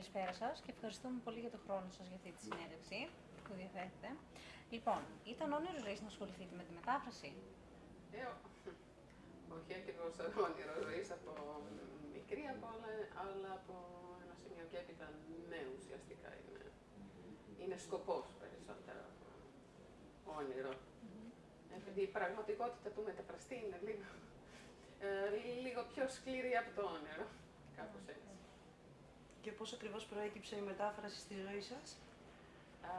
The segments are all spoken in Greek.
καλησπέρα σας και ευχαριστούμε πολύ για τον χρόνο σας για αυτή τη συνέντευξη που διαθέτετε. Λοιπόν, ήταν όνειρος ζωή να ασχοληθείτε με τη μετάφραση; Ε, όχι ακριβώς όνειρος ζωή από μικρή από όλα, αλλά από ένα σημείο και έπειτα ναι, ουσιαστικά είναι, είναι σκοπός περισσότερο όνειρο. Επειδή η πραγματικότητα του μεταφραστή είναι λίγο, ε, λίγο πιο σκληρή από το όνειρο, κάπως έτσι. Και πώς ακριβώς προέκυψε η μετάφραση στη ζωή σας; Α,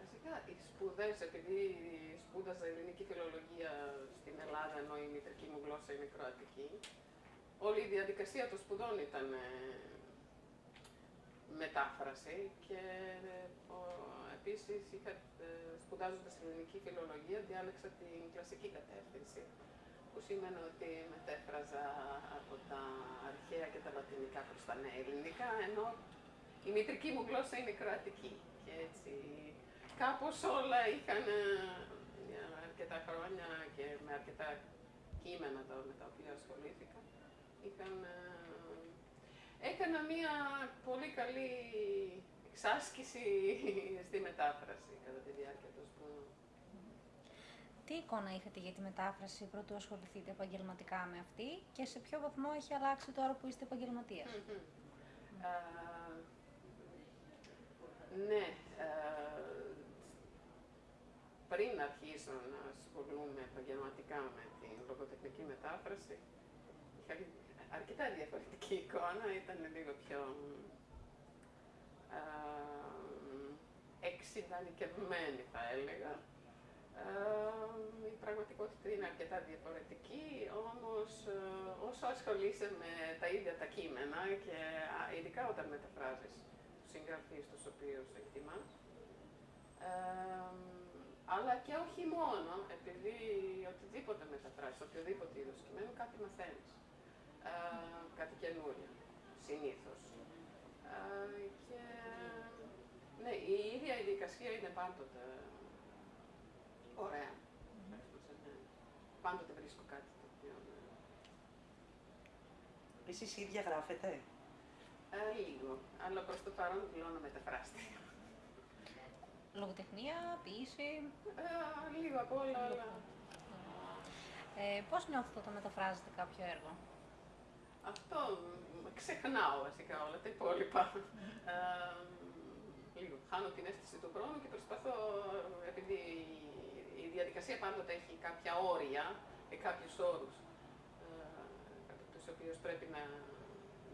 βασικά, οι σπουδές, επειδή σπούδαζα ελληνική φιλολογία στην Ελλάδα, ενώ η μητρική μου γλώσσα είναι κροατική, όλη η διαδικασία των σπουδών ήταν ε, μετάφραση. Και ε, ο, επίσης είχα, ε, σπουδάζοντας ελληνική φιλολογία διάλεξα την κλασική κατεύθυνση που σημαίνει ότι μετέφραζα από τα αρχαία και τα λατινικά προς τα νέα ελληνικά, ενώ η μητρική μου γλώσσα είναι κροατική. Και έτσι κάπως όλα είχαν για αρκετά χρόνια και με αρκετά κείμενα με τα οποία ασχολήθηκα, είχαν, έκανα μία πολύ καλή εξάσκηση στη μετάφραση κατά τη διάρκεια των σπουδών. Τι εικόνα είχατε για τη μετάφραση πρωτού ασχοληθείτε επαγγελματικά με αυτή και σε ποιο βαθμό έχει αλλάξει τώρα που είστε επαγγελματίας; ναι, πριν αρχίσω να ασχολούμαι επαγγελματικά με την λογοτεχνική μετάφραση, είχα αρκετά διαφορετική εικόνα, ήταν λίγο πιο εξειδανικευμένη θα έλεγα. Η πραγματικότητα είναι αρκετά διαφορετική, όμως όσο ασχολείσαι με τα ίδια τα κείμενα και ειδικά όταν μεταφράζεις τους συγγραφείς τους οποίους εκτιμάς, αλλά και όχι μόνο, επειδή οτιδήποτε μεταφράζεις, οποιοδήποτε είδος κειμένου, κάτι μαθαίνεις. κάτι καινούριο, συνήθως. και ναι, η ίδια η διαδικασία είναι πάντοτε ωραία. Πάντοτε βρίσκω κάτι το οποίο... Ναι. Εσείς ίδια γράφετε; Ε, λίγο, αλλά προς το παρόν δηλώνω μεταφράστη. Λογοτεχνία, ποίηση. Ε, λίγο από όλα, αλλά... Ε, πώς νιώθετε όταν μεταφράζετε κάποιο έργο; Αυτό ξεχνάω βασικά όλα τα υπόλοιπα. Ε, λίγο χάνω την αίσθηση του χρόνου και προσπαθώ, επειδή η διαδικασία πάντοτε έχει κάποια όρια και κάποιους όρους ε, κατά τους οποίους πρέπει να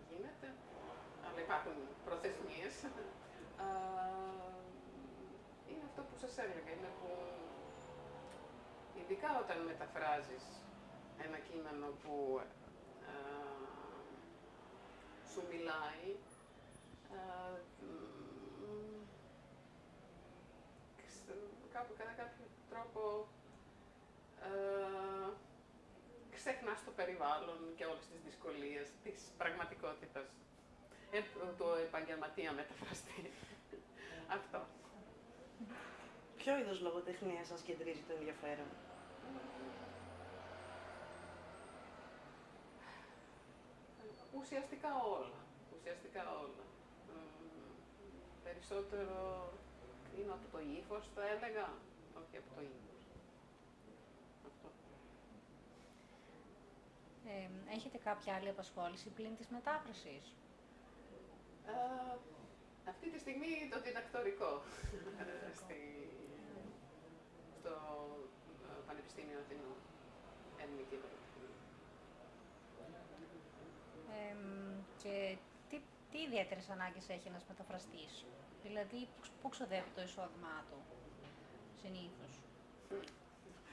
γίνεται, αλλά υπάρχουν προθεσμίες. Ε, είναι αυτό που σας έλεγα, είναι που ειδικά όταν μεταφράζεις ένα κείμενο που ε, σου μιλάει, ε, κάπου κατά κάποιο τρόπο ε, ξεχνάς το περιβάλλον και όλες τις δυσκολίες της πραγματικότητας ε, του επαγγελματία μεταφραστή. Αυτό. Ποιο είδος λογοτεχνία σας κεντρίζει το ενδιαφέρον; Ουσιαστικά όλα. Ουσιαστικά όλα. περισσότερο είναι από το ύφος, θα έλεγα, όχι από το ύφο. Αυτό. Ε, έχετε κάποια άλλη απασχόληση πλην της μετάφρασης; Ε, αυτή τη στιγμή το διδακτορικό στη, στο ε, Πανεπιστήμιο Αθηνών. Ελληνική ε, και τι, τι ιδιαίτερες ανάγκες έχει ένας μεταφραστής; Δηλαδή, πού ξοδεύει το εισόδημά του, συνήθως.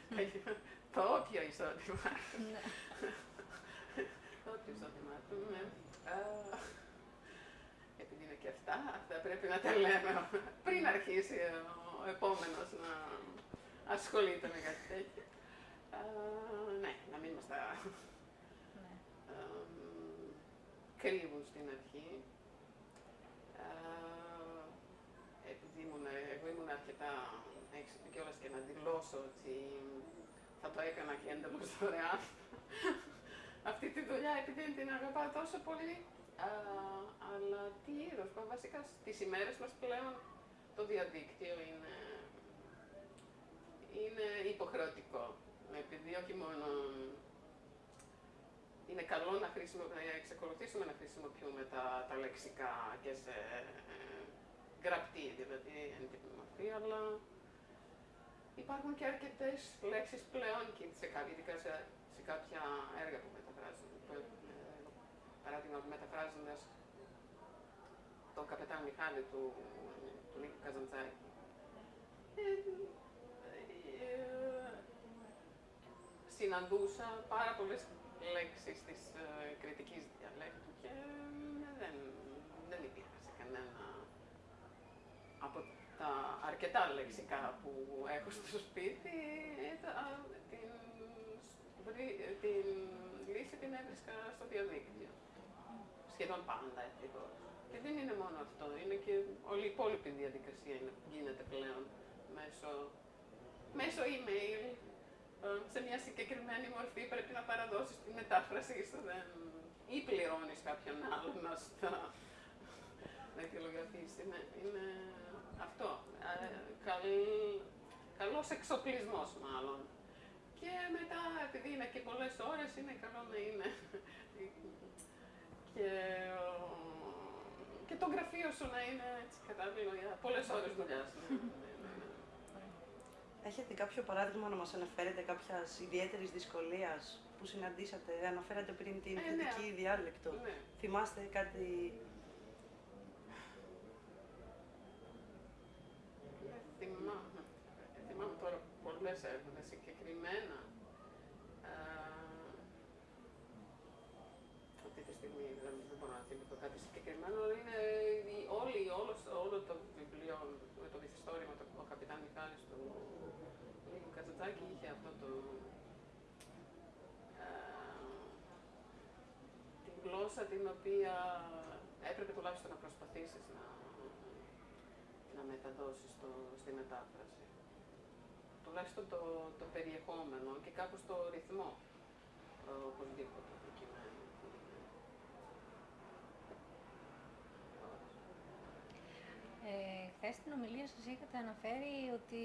το όποιο εισόδημα. Ναι. Το όποιο εισόδημά του, ναι. Επειδή είναι και αυτά, αυτά πρέπει να τα λέμε πριν αρχίσει ο επόμενος να ασχολείται με κάτι τέτοιο. ναι, να μην μας τα ναι. κρύβουν στην αρχή επειδή ήμουν, εγώ ήμουν αρκετά έξυπνη κιόλας και να δηλώσω ότι θα το έκανα και έντελος δωρεάν. Αυτή τη δουλειά επειδή την αγαπάω τόσο πολύ. Α, αλλά τι είδος, βασικά στις ημέρες μας πλέον το διαδίκτυο είναι, είναι υποχρεωτικό. Επειδή όχι μόνο είναι καλό να, να εξακολουθήσουμε να χρησιμοποιούμε τα, τα λεξικά και σε ε, γραπτή, δηλαδή έντυπη μορφή, αλλά υπάρχουν και αρκετές λέξεις πλέον και σε, ειδικά σε, σε κάποια έργα που μεταφράζουν. Που, ε, παράδειγμα, μεταφράζοντας τον καπετάν Μιχάλη του, του Νίκου Καζαντζάκη. Ε, ε, συναντούσα πάρα πολλές λέξεις της ε, κριτικής διαλέκτου και δεν, δεν υπήρχε σε κανένα από τα αρκετά λεξικά που έχω στο σπίτι, την, την λύση την έβρισκα στο διαδίκτυο. Σχεδόν πάντα, ευτυχώς. Και δεν είναι μόνο αυτό, είναι και όλη η υπόλοιπη διαδικασία είναι, γίνεται πλέον μέσω, μέσω email, ε, σε μια συγκεκριμένη μορφή πρέπει να παραδώσεις τη μετάφραση στο δεν... ή πληρώνεις κάποιον άλλον να στα... να αιτιολογηθείς. Είναι, είναι αυτό. Ε, καλ, καλός εξοπλισμός μάλλον. Και μετά, επειδή είναι και πολλές ώρες, είναι καλό να είναι και, και το γραφείο σου να είναι έτσι κατάλληλο για πολλές ώρες δουλειάς. Έχετε κάποιο παράδειγμα να μας αναφέρετε κάποιας ιδιαίτερης δυσκολίας που συναντήσατε, αναφέρατε πριν την ε, κριτική ναι. διάλεκτο. Ναι. Θυμάστε κάτι... Ναι, θυμάμαι. Θυμάμαι τώρα πολλές έρευνες συγκεκριμένα. Αυτή τη στιγμή δεν, μπορώ να θυμηθώ κάτι συγκεκριμένο, αλλά είναι όλη, όλο, όλο το βιβλίο με το μυθιστόρημα, το ο Καπιτάν Μιχάλης του Κατσατζάκη είχε αυτό το... την γλώσσα την οποία έπρεπε τουλάχιστον να προσπαθήσεις να, να μεταδώσεις το, στη μετάφραση. Τουλάχιστον το, το περιεχόμενο και κάπως το ρυθμό οπωσδήποτε προκειμένου. Ε, Χθες στην ομιλία σας είχατε αναφέρει ότι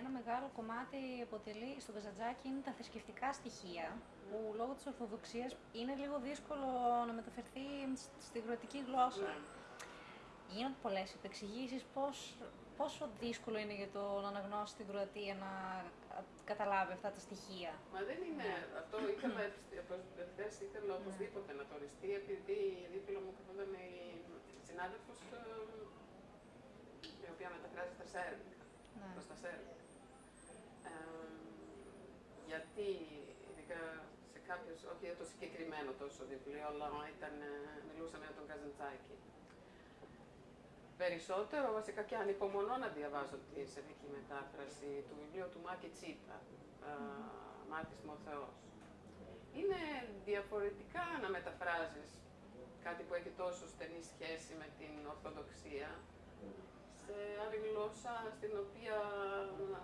ένα μεγάλο κομμάτι αποτελεί στο Καζαντζάκι είναι τα θρησκευτικά στοιχεία, που λόγω της Ορθοδοξίας είναι λίγο δύσκολο να μεταφερθεί στη γροτική γλώσσα. Ναι. Γίνονται πολλές επεξηγήσεις πώς, πόσο δύσκολο είναι για τον αναγνώστη στην Κροατία να καταλάβει αυτά τα στοιχεία; Μα δεν είναι αυτό, ήθελα, εχθές ήθελα οπωσδήποτε να το οριστεί, επειδή δίπλα μου καθόταν η συνάδελφος ε, η οποία μεταφράζει στα σέρβικα, Ναι. προς τα σέρβικα. Ε, γιατί, ειδικά σε κάποιους, όχι για το συγκεκριμένο τόσο βιβλίο, αλλά ήταν, ε, μιλούσαμε για τον Καζαντσάκη. Περισσότερο, βασικά και ανυπομονώ να διαβάζω τη σερβική μετάφραση του βιβλίου του Μάκη Τσίπα, ε, Μάρτης Μοθεός. Είναι διαφορετικά να μεταφράζεις κάτι που έχει τόσο στενή σχέση με την Ορθοδοξία, σε άλλη γλώσσα στην οποία ε,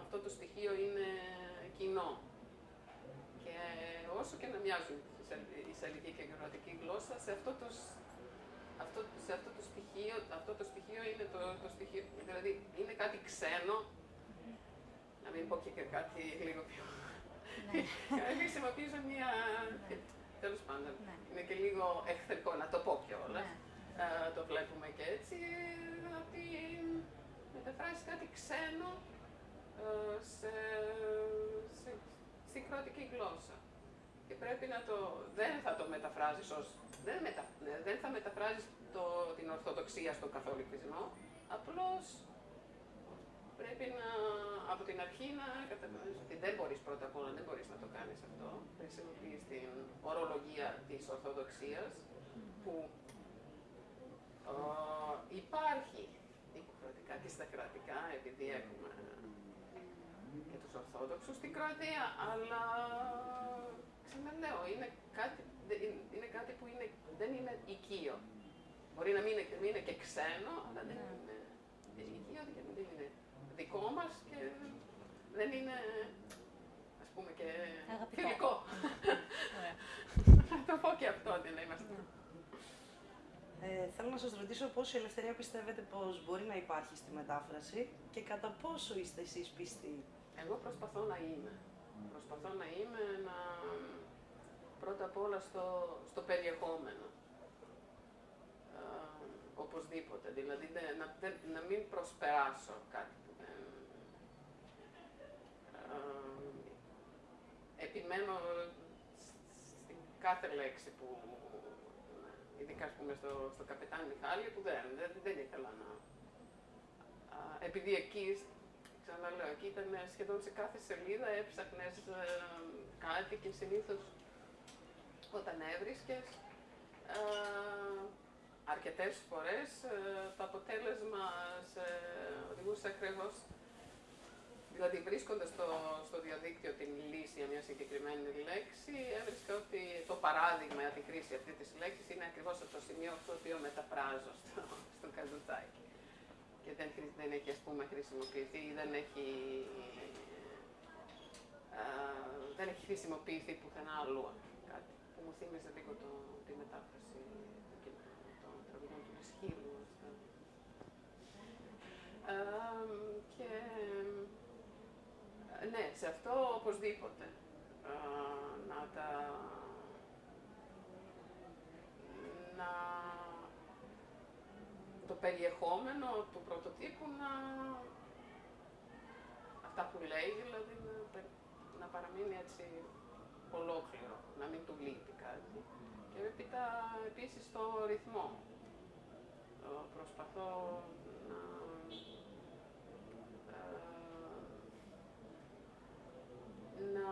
αυτό το στοιχείο είναι κοινό. Και όσο και να μοιάζουν η σελική και η γεωγραφική γλώσσα, σε αυτό το, αυτό, σε αυτό το στοιχείο, αυτό το στοιχείο είναι το, το στοιχείο, δηλαδή είναι κάτι ξένο, να μην πω και κάτι λίγο πιο... Ναι. Χρησιμοποιήσω μια... Τέλος πάντων, Ναι. είναι και λίγο εχθρικό να το πω κιόλας. Ναι. Ε, το βλέπουμε και έτσι, ότι μεταφράζει κάτι ξένο ε, σε, σε, στην κροατική γλώσσα. Και πρέπει να το, δεν θα το μεταφράζεις ως, δεν, μετα, ναι, δεν θα μεταφράζεις το, την Ορθοδοξία στον Καθολικισμό, απλώς πρέπει να, από την αρχή να καταλάβεις ότι δεν μπορείς πρώτα απ' όλα, δεν μπορείς να το κάνεις αυτό. Χρησιμοποιείς την ορολογία της Ορθοδοξίας, που ε, υπάρχει υποχρεωτικά και στα κρατικά, επειδή έχουμε και τους Ορθόδοξους στην Κροατία, αλλά ξαναλέω, είναι κάτι, είναι κάτι που είναι, δεν είναι οικείο. Μπορεί να μην είναι, μην είναι και ξένο, αλλά δεν Ναι. είναι οικείο, γιατί δεν είναι δικό μας και δεν είναι, ας πούμε, και Αγαπητό. φιλικό. Ωραία. Να το πω και αυτό, ότι να είμαστε. Ε, θέλω να σας ρωτήσω πόσο η ελευθερία πιστεύετε πως μπορεί να υπάρχει στη μετάφραση και κατά πόσο είστε εσείς πιστοί; Εγώ προσπαθώ να είμαι. Προσπαθώ να είμαι να... πρώτα απ' όλα στο, στο περιεχόμενο. Ε, οπωσδήποτε. Δηλαδή δεν- να, δεν- να μην προσπεράσω κάτι που δεν... Ε, επιμένω στην κάθε λέξη που ειδικά ας πούμε στο, στο καπετάν Μιχάλη που δεν, δεν, δεν ήθελα να... Α, επειδή εκεί, ξαναλέω, εκεί ήταν σχεδόν σε κάθε σελίδα έψαχνες ε, κάτι και συνήθως όταν έβρισκες. Ε, αρκετές φορές ε, το αποτέλεσμα σε οδηγούσε ακριβώς Δηλαδή βρίσκοντας στο, στο διαδίκτυο την λύση για μια συγκεκριμένη λέξη, έβρισκα ότι το παράδειγμα για τη χρήση αυτή της λέξης είναι ακριβώς από το σημείο αυτό το οποίο μεταφράζω στο, στο καζουτσάκι. Και δεν, χρη- δεν έχει ας πούμε χρησιμοποιηθεί ή δεν έχει, α, δεν έχει χρησιμοποιηθεί πουθενά αλλού κάτι που μου θύμιζε λίγο το, τη μετάφραση του κειμένου, των τραγουδών του Ισχύλου. και ε, ναι, σε αυτό οπωσδήποτε. Α, να τα... Να... Το περιεχόμενο του πρωτοτύπου να... Αυτά που λέει, δηλαδή, να, πε- να παραμείνει έτσι ολόκληρο, να μην του λείπει κάτι. Και έπειτα επίσης το ρυθμό. Ε, Προσπαθώ να... ε, να,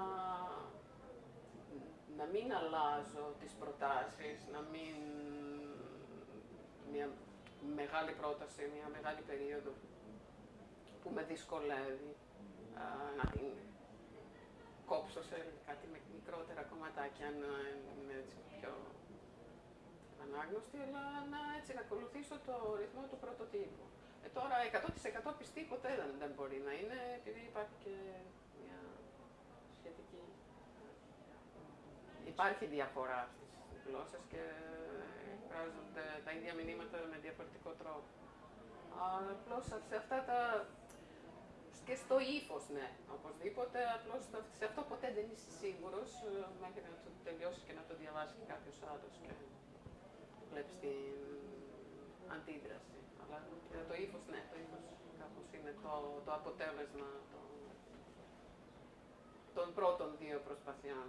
να μην αλλάζω τις προτάσεις, να μην μια μεγάλη πρόταση, μια μεγάλη περίοδο που με δυσκολεύει α, να την κόψω σε κάτι με μικρότερα κομματάκια, να είναι έτσι πιο ανάγνωστη, αλλά να, έτσι, να ακολουθήσω το ρυθμό του πρωτοτύπου. Ε, τώρα 100% πιστή ποτέ δεν, δεν μπορεί να είναι, επειδή υπάρχει και μια σχετική... Υπάρχει διαφορά στις γλώσσες και εκφράζονται τα ίδια μηνύματα με διαφορετικό τρόπο. Αλλά απλώς σε αυτά τα... και στο ύφος, ναι, οπωσδήποτε, απλώς στο- σε αυτό ποτέ δεν είσαι σίγουρος ε, μέχρι να το τελειώσεις και να το διαβάσεις και κάποιος άλλος και βλέπεις την αντίδραση. Αλλά για το ύφος, ναι, το ύφος κάπως είναι το, το αποτέλεσμα των, των πρώτων δύο προσπαθειών.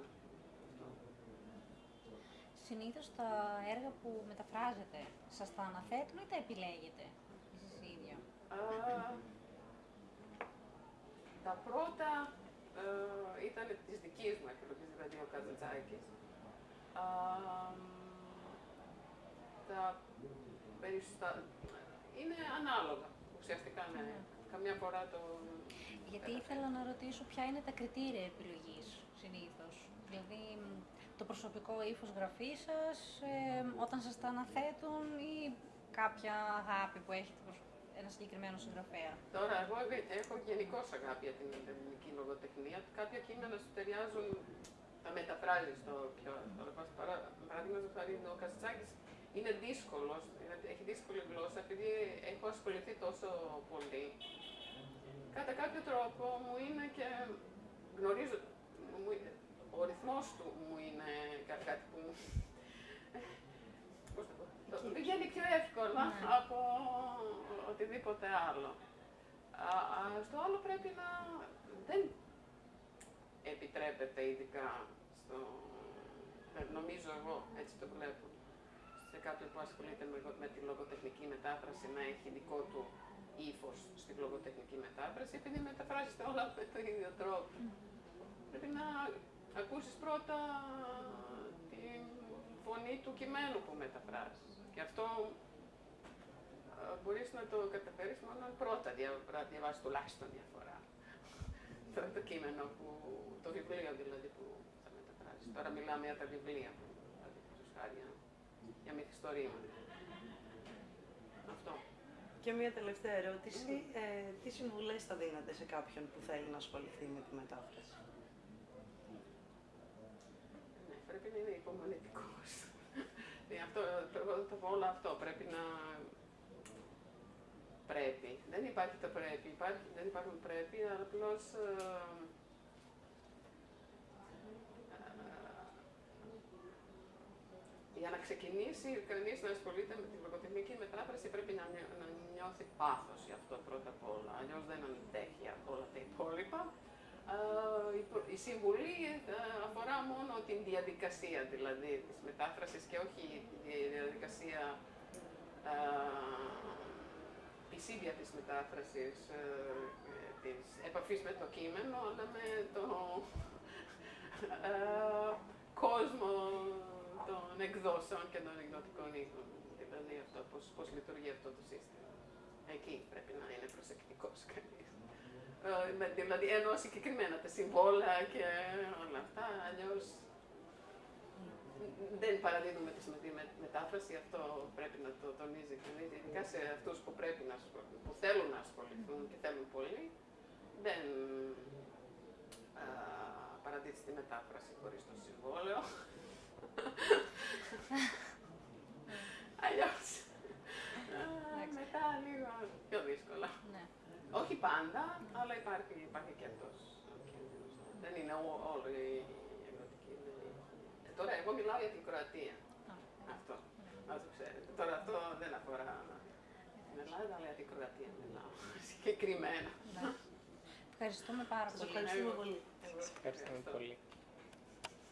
Συνήθως τα έργα που μεταφράζετε, σας τα αναθέτουν ή τα επιλέγετε εσείς οι ίδια. Α, τα πρώτα ε, ήταν της δικής μου επιλογής, δηλαδή ο Καζαντζάκης. Α, τα περιστα... είναι ανάλογα, ουσιαστικά ναι. Καμιά φορά το... Γιατί ήθελα να ρωτήσω ποια είναι τα κριτήρια επιλογής συνήθως. Δηλαδή μ, το προσωπικό ύφος γραφής σας, ε, όταν σας τα αναθέτουν ή κάποια αγάπη που έχετε προς ένα συγκεκριμένο συγγραφέα; Τώρα, εγώ έχω γενικώ αγάπη για την ελληνική λογοτεχνία. Κάποια κείμενα σου ταιριάζουν, τα μεταφράζεις στο πιο εύκολο. Παρά- Παραδείγματο χάρη, ο Καστσάκη είναι δύσκολος, έχει δύσκολη γλώσσα, επειδή έχω ασχοληθεί τόσο πολύ. Κατά κάποιο τρόπο μου είναι και γνωρίζω, μου- ο ρυθμός του μου είναι κα- κάτι που μου... Πώς το πω, το πηγαίνει πιο εύκολα Ναι. από οτιδήποτε άλλο. Α, α, στο άλλο πρέπει να... Δεν επιτρέπεται ειδικά στο... ε, Νομίζω εγώ, έτσι το βλέπω, σε κάποιον που ασχολείται με, με τη λογοτεχνική μετάφραση να έχει δικό του ύφος στη λογοτεχνική μετάφραση, επειδή μεταφράζεται όλα με τον ίδιο τρόπο. Πρέπει να ακούσεις πρώτα τη φωνή του κειμένου που μεταφράζεις. Και αυτό ε, μπορείς να το καταφέρεις μόνο αν πρώτα δια, να διαβάσεις τουλάχιστον μια φορά το, το κείμενο που, το βιβλίο δηλαδή που θα μεταφράσεις. Τώρα μιλάμε για τα βιβλία που, δηλαδή, χάρη, για, για μυθιστορήματα. Αυτό. Και μια τελευταία ερώτηση. Ε, τι συμβουλές θα δίνατε σε κάποιον που θέλει να ασχοληθεί με τη μετάφραση; Ναι, πρέπει να είναι υπομονετικός. Ε, αυτό, πρώτα όλα αυτό. Πρέπει να... Πρέπει. Δεν υπάρχει το πρέπει. Υπάρχει, δεν υπάρχουν πρέπει, αλλά απλώς... Ε, για να ξεκινήσει κανείς να ασχολείται με την λογοτεχνική μετάφραση πρέπει να, να νιώθει πάθος για αυτό πρώτα απ' όλα. Αλλιώς δεν αντέχει από όλα τα υπόλοιπα. Η συμβουλή ε, αφορά μόνο την διαδικασία δηλαδή της μετάφρασης και όχι τη διαδικασία της ίδια της μετάφρασης, ε, της επαφής με το κείμενο, αλλά με το κόσμο των εκδόσεων και των εκδοτικών οίκων. Δηλαδή αυτό, πώς, πώς λειτουργεί αυτό το σύστημα. Εκεί πρέπει να είναι προσεκτικός κανείς. Ε, δηλαδή εννοώ συγκεκριμένα τα συμβόλαια και όλα αυτά, αλλιώς δεν παραδίδουμε τη μετάφραση, αυτό πρέπει να το τονίζει κανείς, ειδικά σε αυτούς που, πρέπει να, που θέλουν να ασχοληθούν και θέλουν πολύ, δεν παραδίδει τη μετάφραση χωρίς το συμβόλαιο. Αλλιώς. μετά λίγο πιο δύσκολα. Ναι. Όχι πάντα, αλλά υπάρχει, υπάρχει και αυτός. Δεν είναι όλο η εκδοτική. Ε, τώρα, εγώ μιλάω για την Κροατία. Αυτό. Να το ξέρετε. Τώρα αυτό δεν αφορά την Ελλάδα, αλλά για την Κροατία μιλάω. Συγκεκριμένα. Ευχαριστούμε πάρα πολύ. Ευχαριστούμε πολύ. Ευχαριστούμε πολύ.